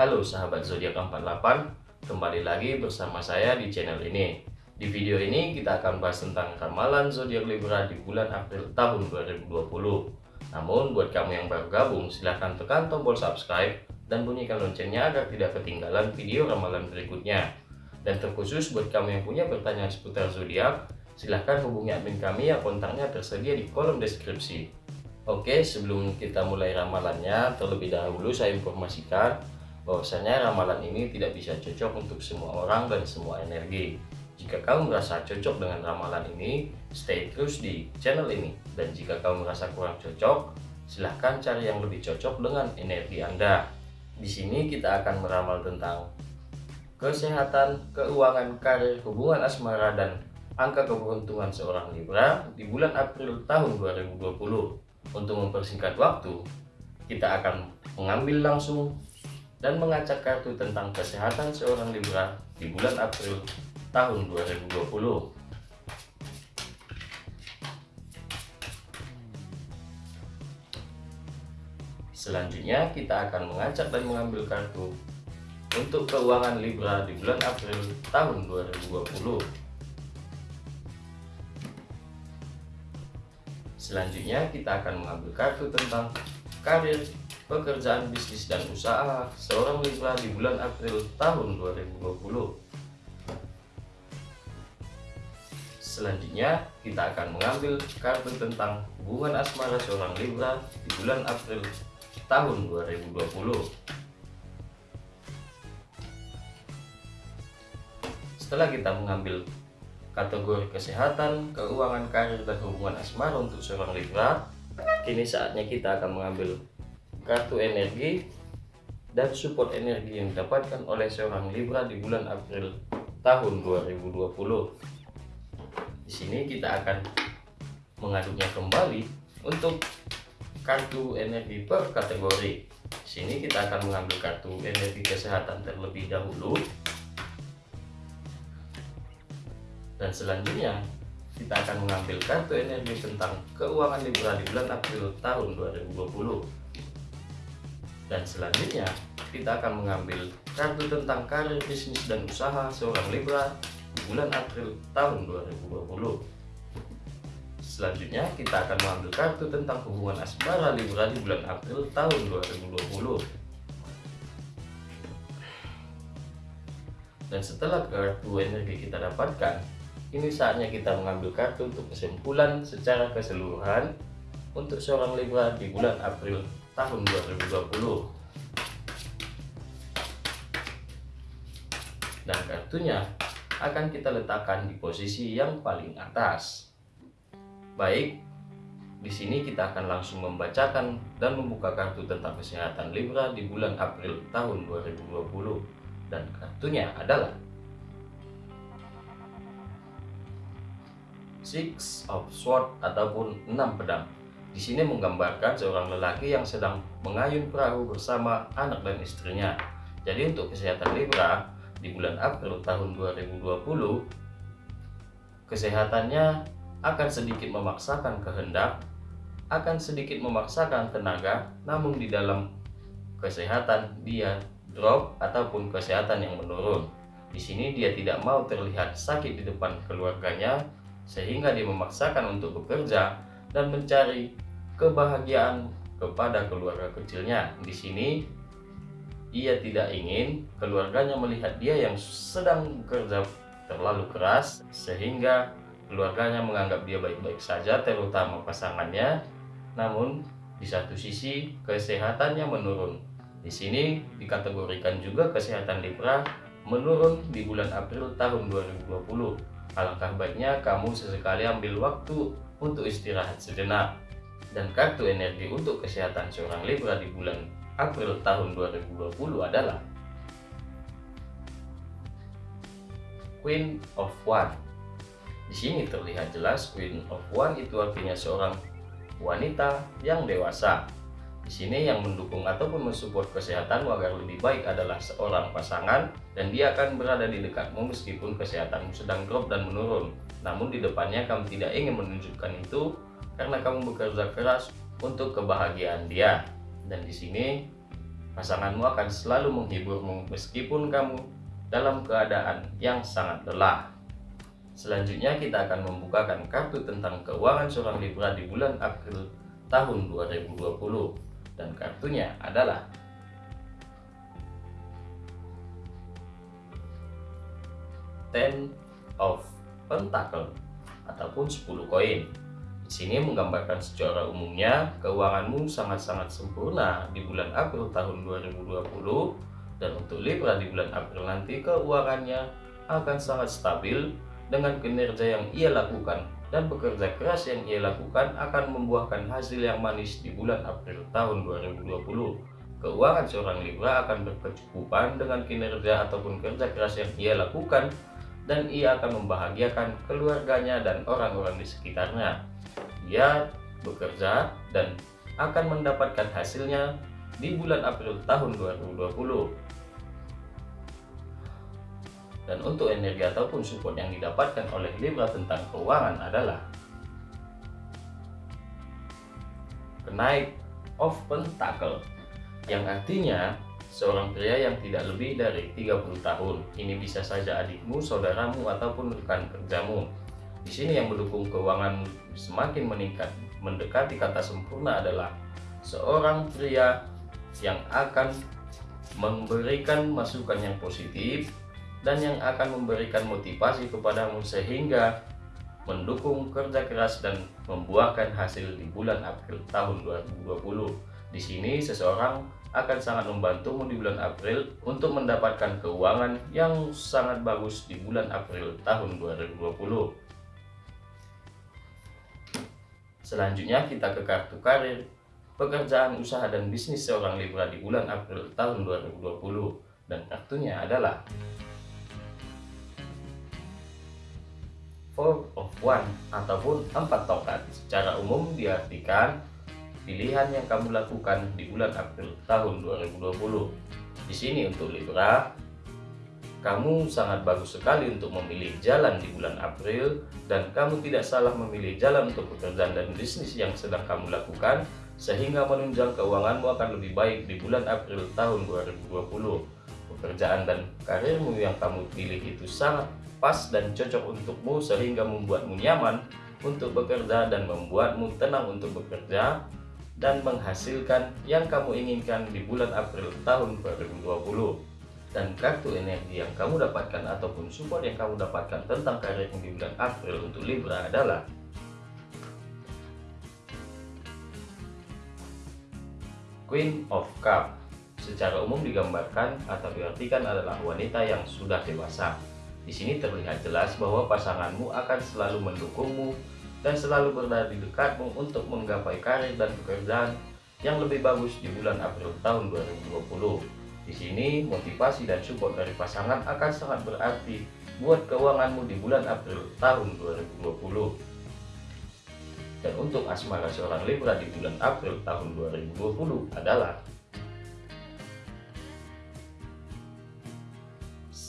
Halo sahabat zodiak 48, kembali lagi bersama saya di channel ini. Di video ini kita akan bahas tentang ramalan zodiak Libra di bulan April tahun 2020. Namun buat kamu yang baru gabung silahkan tekan tombol subscribe dan bunyikan loncengnya agar tidak ketinggalan video ramalan berikutnya. Dan terkhusus buat kamu yang punya pertanyaan seputar zodiak, silahkan hubungi admin kami yang kontaknya tersedia di kolom deskripsi. Oke, sebelum kita mulai ramalannya, terlebih dahulu saya informasikan bahwasanya ramalan ini tidak bisa cocok untuk semua orang dan semua energi. Jika kamu merasa cocok dengan ramalan ini, stay terus di channel ini. Dan jika kamu merasa kurang cocok, silahkan cari yang lebih cocok dengan energi Anda. Di sini kita akan meramal tentang kesehatan, keuangan, karir, hubungan asmara, dan angka keberuntungan seorang Libra di bulan April tahun 2020. Untuk mempersingkat waktu, kita akan mengambil langsung dan mengacak kartu tentang kesehatan seorang Libra di bulan April tahun 2020. Selanjutnya kita akan mengacak dan mengambil kartu untuk keuangan Libra di bulan April tahun 2020. Selanjutnya kita akan mengambil kartu tentang karir, pekerjaan, bisnis, dan usaha seorang Libra di bulan April tahun 2020. Selanjutnya kita akan mengambil kartu tentang hubungan asmara seorang Libra di bulan April tahun 2020. Setelah kita mengambil kategori kesehatan, keuangan, karir, dan hubungan asmara untuk seorang Libra. Kini saatnya kita akan mengambil kartu energi dan support energi yang didapatkan oleh seorang Libra di bulan April tahun 2020. Di sini kita akan mengaduknya kembali untuk kartu energi per kategori. Di sini kita akan mengambil kartu energi kesehatan terlebih dahulu dan selanjutnya kita akan mengambil kartu energi tentang keuangan Libra di bulan April tahun 2020 dan selanjutnya kita akan mengambil kartu tentang karir bisnis dan usaha seorang Libra di bulan April tahun 2020 selanjutnya kita akan mengambil kartu tentang hubungan asmara Libra di bulan April tahun 2020 dan setelah kartu energi kita dapatkan ini saatnya kita mengambil kartu untuk kesimpulan secara keseluruhan untuk seorang Libra di bulan April tahun 2020. Dan kartunya akan kita letakkan di posisi yang paling atas. Baik, di sini kita akan langsung membacakan dan membuka kartu tentang kesehatan Libra di bulan April tahun 2020. Dan kartunya adalah Six of Swords ataupun enam pedang. Di sini menggambarkan seorang lelaki yang sedang mengayun perahu bersama anak dan istrinya. Jadi untuk kesehatan Libra di bulan April tahun 2020 kesehatannya akan sedikit memaksakan kehendak, akan sedikit memaksakan tenaga, namun di dalam kesehatan dia drop ataupun kesehatan yang menurun. Di sini dia tidak mau terlihat sakit di depan keluarganya sehingga dia memaksakan untuk bekerja dan mencari kebahagiaan kepada keluarga kecilnya. Di sini ia tidak ingin keluarganya melihat dia yang sedang bekerja terlalu keras sehingga keluarganya menganggap dia baik-baik saja terutama pasangannya. Namun di satu sisi kesehatannya menurun. Di sini dikategorikan juga kesehatan Libra menurun di bulan April tahun 2020 Alangkah baiknya kamu sesekali ambil waktu untuk istirahat sejenak. Dan kartu energi untuk kesehatan seorang Libra di bulan April tahun 2020 adalah Queen of One. Di sini terlihat jelas Queen of One itu artinya seorang wanita yang dewasa di sini yang mendukung ataupun mensupport kesehatanmu agar lebih baik adalah seorang pasangan dan dia akan berada di dekatmu meskipun kesehatanmu sedang drop dan menurun. Namun di depannya kamu tidak ingin menunjukkan itu karena kamu bekerja keras untuk kebahagiaan dia. Dan di sini Pasanganmu akan selalu menghiburmu meskipun kamu dalam keadaan yang sangat lelah. Selanjutnya kita akan membukakan kartu tentang keuangan seorang Libra di bulan April tahun 2020 dan kartunya adalah Ten of Pentacle ataupun 10 koin. Di sini menggambarkan secara umumnya keuanganmu sangat-sangat sempurna di bulan April tahun 2020 dan untuk Libra di bulan April nanti keuangannya akan sangat stabil dengan kinerja yang ia lakukan dan bekerja keras yang ia lakukan akan membuahkan hasil yang manis di bulan April tahun 2020. Keuangan seorang Libra akan berkecukupan dengan kinerja ataupun kerja keras yang ia lakukan dan ia akan membahagiakan keluarganya dan orang-orang di sekitarnya. Ia bekerja dan akan mendapatkan hasilnya di bulan April tahun 2020. Dan untuk energi ataupun support yang didapatkan oleh Libra tentang keuangan adalah kenaik of pentacle yang artinya seorang pria yang tidak lebih dari 30 tahun. Ini bisa saja adikmu, saudaramu, ataupun rekan kerjamu. Di sini yang mendukung keuangan semakin meningkat, mendekati kata sempurna adalah seorang pria yang akan memberikan masukan yang positif dan yang akan memberikan motivasi kepadamu sehingga mendukung kerja keras dan membuahkan hasil di bulan April tahun 2020. Di sini seseorang akan sangat membantumu di bulan April untuk mendapatkan keuangan yang sangat bagus di bulan April tahun 2020. Selanjutnya kita ke kartu karir, pekerjaan usaha dan bisnis seorang Libra di bulan April tahun 2020 dan kartunya adalah Four of One ataupun empat tongkat. Secara umum diartikan pilihan yang kamu lakukan di bulan April tahun 2020. Di sini untuk Libra, kamu sangat bagus sekali untuk memilih jalan di bulan April dan kamu tidak salah memilih jalan untuk pekerjaan dan bisnis yang sedang kamu lakukan sehingga menunjang keuanganmu akan lebih baik di bulan April tahun 2020. Pekerjaan dan karirmu yang kamu pilih itu sangat pas dan cocok untukmu sehingga membuatmu nyaman untuk bekerja dan membuatmu tenang untuk bekerja dan menghasilkan yang kamu inginkan di bulan April tahun 2020 dan kartu energi yang kamu dapatkan ataupun support yang kamu dapatkan tentang karir di bulan April untuk Libra adalah Queen of Cup secara umum digambarkan atau diartikan adalah wanita yang sudah dewasa. Di sini terlihat jelas bahwa pasanganmu akan selalu mendukungmu dan selalu berada di dekatmu untuk menggapai karir dan pekerjaan yang lebih bagus di bulan April tahun 2020. Di sini motivasi dan support dari pasangan akan sangat berarti buat keuanganmu di bulan April tahun 2020. Dan untuk asmara seorang Libra di bulan April tahun 2020 adalah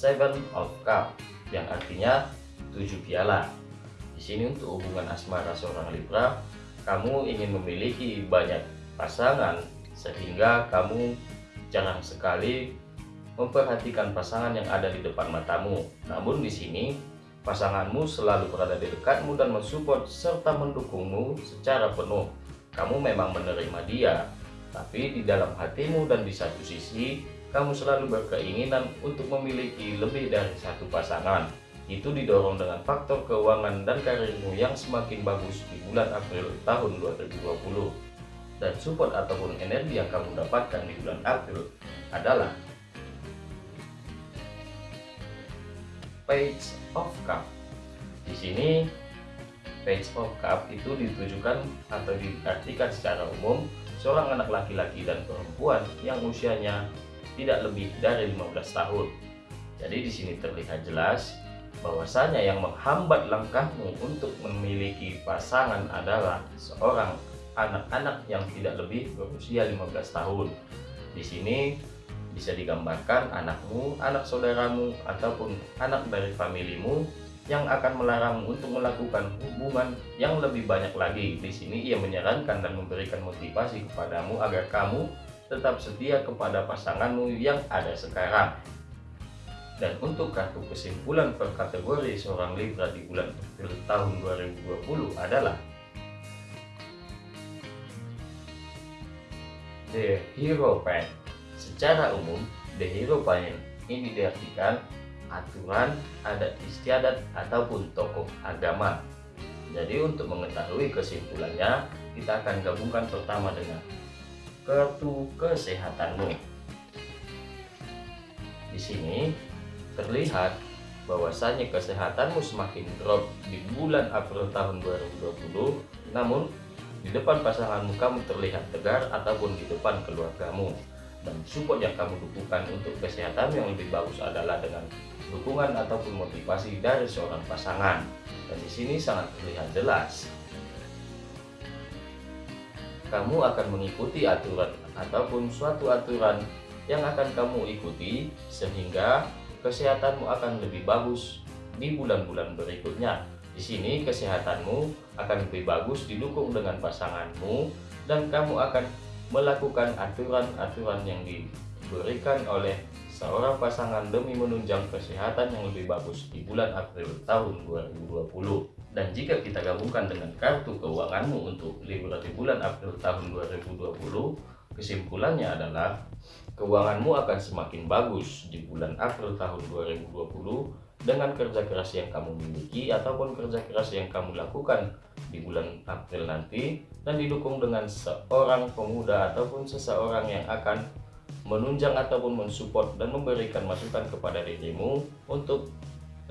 Seven of Cup yang artinya tujuh piala di sini untuk hubungan asmara seorang Libra, kamu ingin memiliki banyak pasangan sehingga kamu jarang sekali memperhatikan pasangan yang ada di depan matamu. Namun di sini pasanganmu selalu berada di dekatmu dan mensupport serta mendukungmu secara penuh. Kamu memang menerima dia, tapi di dalam hatimu dan di satu sisi kamu selalu berkeinginan untuk memiliki lebih dari satu pasangan itu didorong dengan faktor keuangan dan karirmu yang semakin bagus di bulan April tahun 2020 dan support ataupun energi yang kamu dapatkan di bulan April adalah Page of Cup. Di sini Page of Cup itu ditujukan atau diartikan secara umum seorang anak laki-laki dan perempuan yang usianya tidak lebih dari 15 tahun. Jadi di sini terlihat jelas bahwasanya yang menghambat langkahmu untuk memiliki pasangan adalah seorang anak-anak yang tidak lebih berusia 15 tahun. Di sini bisa digambarkan anakmu, anak saudaramu, ataupun anak dari familimu yang akan melarangmu untuk melakukan hubungan yang lebih banyak lagi. Di sini ia menyarankan dan memberikan motivasi kepadamu agar kamu tetap setia kepada pasanganmu yang ada sekarang. Dan untuk kartu kesimpulan per kategori seorang Libra di bulan April tahun 2020 adalah The Hero Pen. Secara umum, The Hero Pen ini diartikan aturan, adat istiadat, ataupun tokoh agama. Jadi untuk mengetahui kesimpulannya, kita akan gabungkan pertama dengan kartu kesehatanmu. Di sini terlihat bahwasannya kesehatanmu semakin drop di bulan April tahun 2020 namun di depan pasanganmu kamu terlihat tegar ataupun di depan keluargamu. Dan support yang kamu dukukan untuk kesehatan yang lebih bagus adalah dengan dukungan ataupun motivasi dari seorang pasangan. Dan di sini sangat terlihat jelas kamu akan mengikuti aturan ataupun suatu aturan yang akan kamu ikuti sehingga kesehatanmu akan lebih bagus di bulan-bulan berikutnya. Di sini kesehatanmu akan lebih bagus didukung dengan pasanganmu dan kamu akan melakukan aturan-aturan yang diberikan oleh seorang pasangan demi menunjang kesehatan yang lebih bagus di bulan April tahun 2020. Dan jika kita gabungkan dengan kartu keuanganmu untuk Libra di bulan April tahun 2020, kesimpulannya adalah keuanganmu akan semakin bagus di bulan April tahun 2020 dengan kerja keras yang kamu miliki ataupun kerja keras yang kamu lakukan di bulan April nanti dan didukung dengan seorang pemuda ataupun seseorang yang akan menunjang ataupun mensupport dan memberikan masukan kepada dirimu untuk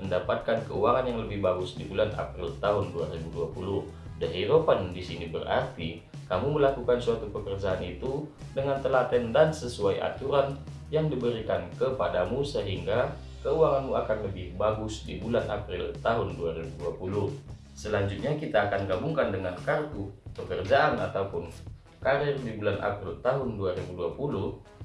mendapatkan keuangan yang lebih bagus di bulan April tahun 2020. The Hero Fund di sini berarti kamu melakukan suatu pekerjaan itu dengan telaten dan sesuai aturan yang diberikan kepadamu sehingga keuanganmu akan lebih bagus di bulan April tahun 2020. Selanjutnya kita akan gabungkan dengan kartu pekerjaan ataupun karir di bulan April tahun 2020.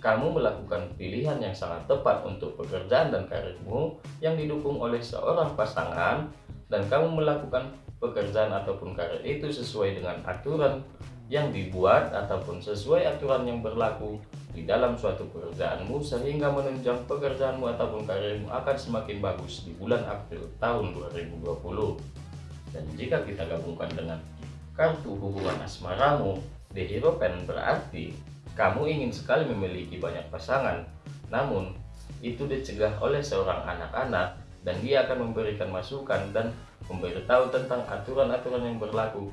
Kamu melakukan pilihan yang sangat tepat untuk pekerjaan dan karirmu yang didukung oleh seorang pasangan dan kamu melakukan pekerjaan ataupun karir itu sesuai dengan aturan yang dibuat ataupun sesuai aturan yang berlaku di dalam suatu pekerjaanmu sehingga menunjang pekerjaanmu ataupun karirmu akan semakin bagus di bulan April tahun 2020 dan jika kita gabungkan dengan kartu hubungan asmaramu di Hero Pen berarti kamu ingin sekali memiliki banyak pasangan namun itu dicegah oleh seorang anak-anak dan dia akan memberikan masukan dan memberitahu tentang aturan-aturan yang berlaku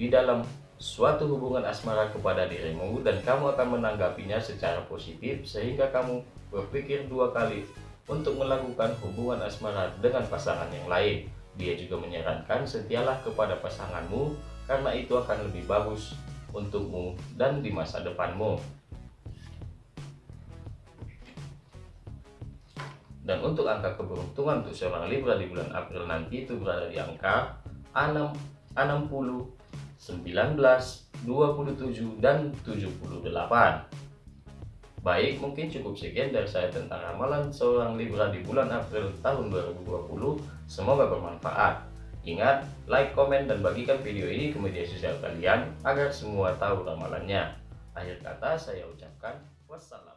di dalam suatu hubungan asmara kepada dirimu dan kamu akan menanggapinya secara positif sehingga kamu berpikir dua kali untuk melakukan hubungan asmara dengan pasangan yang lain. Dia juga menyarankan setialah kepada pasanganmu karena itu akan lebih bagus untukmu dan di masa depanmu. Dan untuk angka keberuntungan untuk seorang Libra di bulan April nanti itu berada di angka 6, 60, 19, 27, dan 78. Baik, mungkin cukup sekian dari saya tentang ramalan seorang Libra di bulan April tahun 2020. Semoga bermanfaat. Ingat, like, komen, dan bagikan video ini ke media sosial kalian agar semua tahu ramalannya. Akhir kata saya ucapkan wassalam.